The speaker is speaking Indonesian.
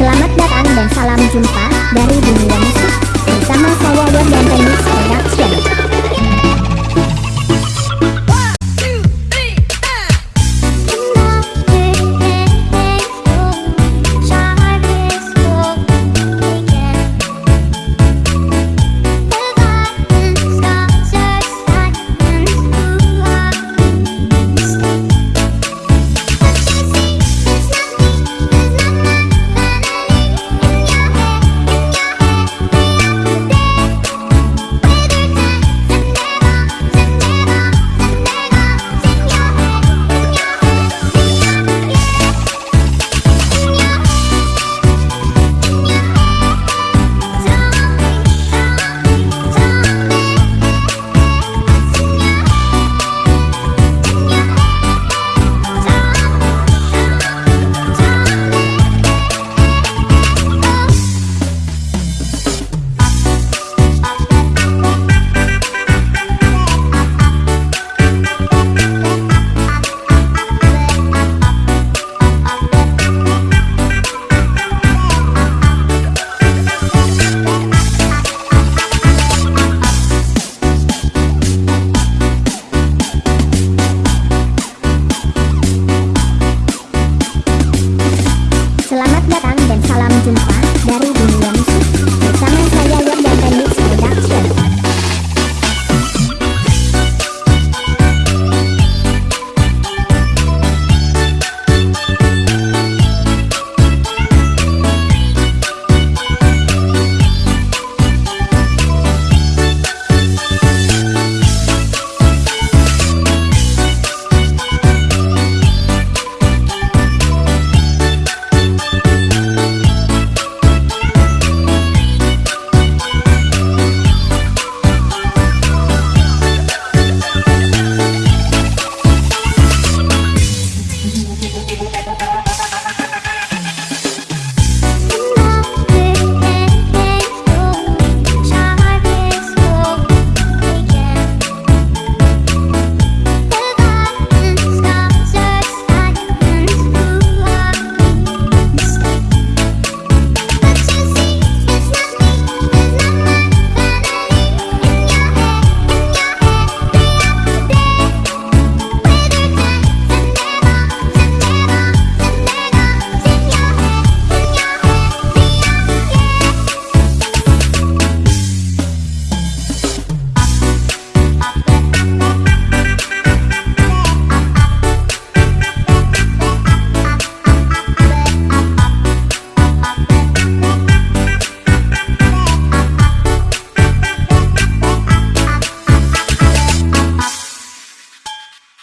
Selamat datang dan salam jumpa dari dunia musik bersama Sawawan dan Remix Production. some fun.